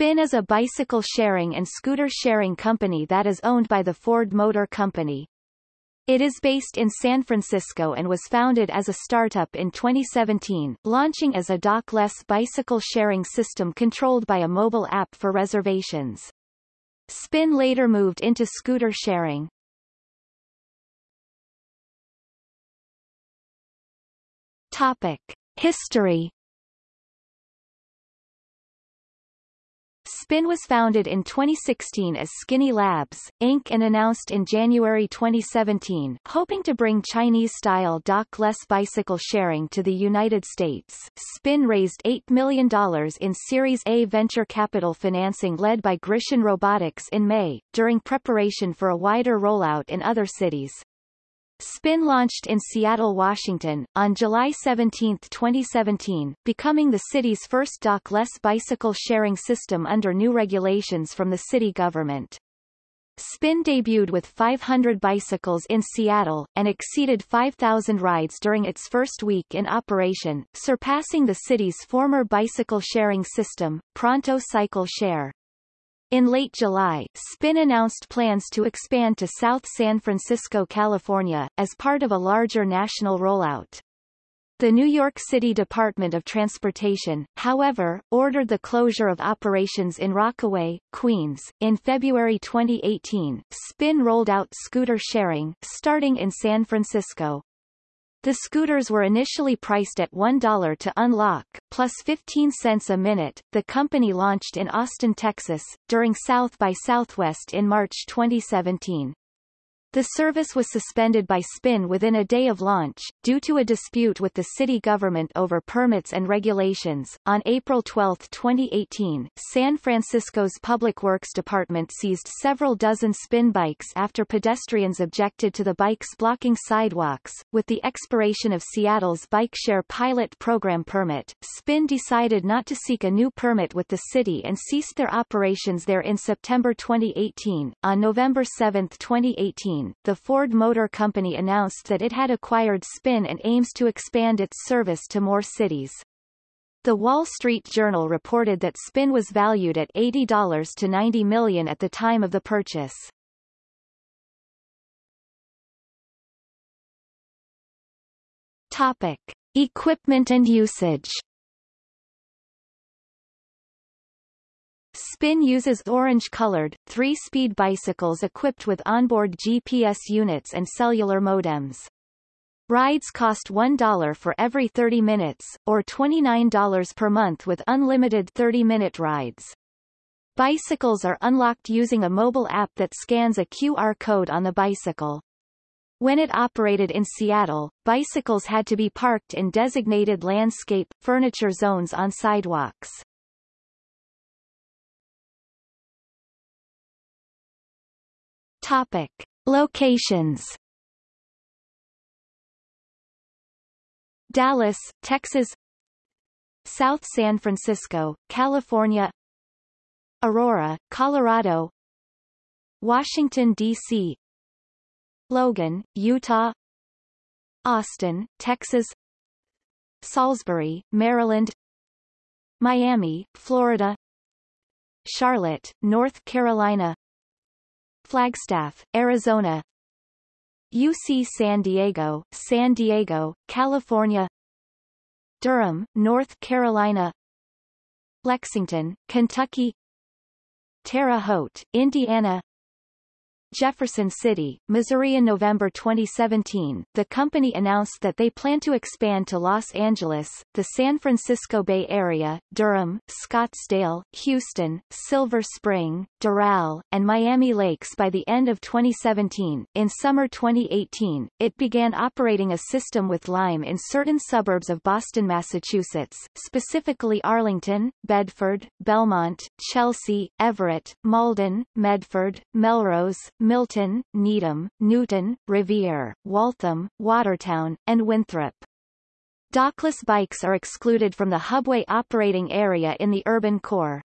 Spin is a bicycle sharing and scooter sharing company that is owned by the Ford Motor Company. It is based in San Francisco and was founded as a startup in 2017, launching as a dockless bicycle sharing system controlled by a mobile app for reservations. Spin later moved into scooter sharing. Topic. History Spin was founded in 2016 as Skinny Labs, Inc. and announced in January 2017, hoping to bring Chinese-style dock-less bicycle sharing to the United States. Spin raised $8 million in Series A venture capital financing led by Grishin Robotics in May, during preparation for a wider rollout in other cities. Spin launched in Seattle, Washington, on July 17, 2017, becoming the city's first dock-less bicycle sharing system under new regulations from the city government. Spin debuted with 500 bicycles in Seattle, and exceeded 5,000 rides during its first week in operation, surpassing the city's former bicycle sharing system, Pronto Cycle Share. In late July, Spin announced plans to expand to South San Francisco, California, as part of a larger national rollout. The New York City Department of Transportation, however, ordered the closure of operations in Rockaway, Queens. In February 2018, Spin rolled out scooter sharing, starting in San Francisco. The scooters were initially priced at $1 to unlock, plus 15 cents a minute. The company launched in Austin, Texas, during South by Southwest in March 2017. The service was suspended by Spin within a day of launch, due to a dispute with the city government over permits and regulations. On April 12, 2018, San Francisco's Public Works Department seized several dozen Spin bikes after pedestrians objected to the bikes blocking sidewalks. With the expiration of Seattle's bike share pilot program permit, Spin decided not to seek a new permit with the city and ceased their operations there in September 2018. On November 7, 2018, the Ford Motor Company announced that it had acquired Spin and aims to expand its service to more cities. The Wall Street Journal reported that Spin was valued at $80 to 90 million at the time of the purchase. Topic. Equipment and usage Spin uses orange-colored, three-speed bicycles equipped with onboard GPS units and cellular modems. Rides cost $1 for every 30 minutes, or $29 per month with unlimited 30-minute rides. Bicycles are unlocked using a mobile app that scans a QR code on the bicycle. When it operated in Seattle, bicycles had to be parked in designated landscape, furniture zones on sidewalks. Topic. Locations. Dallas, Texas. South San Francisco, California. Aurora, Colorado. Washington, D.C. Logan, Utah. Austin, Texas. Salisbury, Maryland. Miami, Florida. Charlotte, North Carolina Flagstaff, Arizona. UC San Diego, San Diego, California. Durham, North Carolina. Lexington, Kentucky. Terre Haute, Indiana Jefferson City, Missouri In November 2017, the company announced that they plan to expand to Los Angeles, the San Francisco Bay Area, Durham, Scottsdale, Houston, Silver Spring, Doral, and Miami Lakes by the end of 2017. In summer 2018, it began operating a system with Lime in certain suburbs of Boston, Massachusetts, specifically Arlington, Bedford, Belmont, Chelsea, Everett, Malden, Medford, Melrose, Milton, Needham, Newton, Revere, Waltham, Watertown, and Winthrop. Dockless bikes are excluded from the hubway operating area in the urban core.